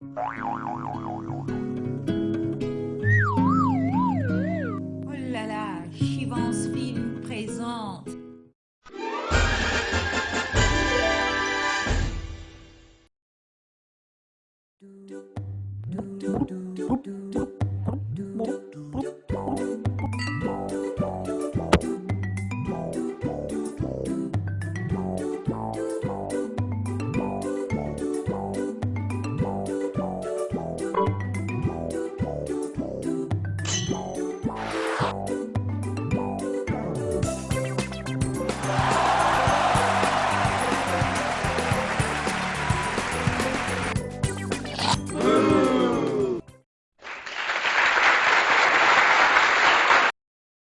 Oh là là, Chivance Film présente.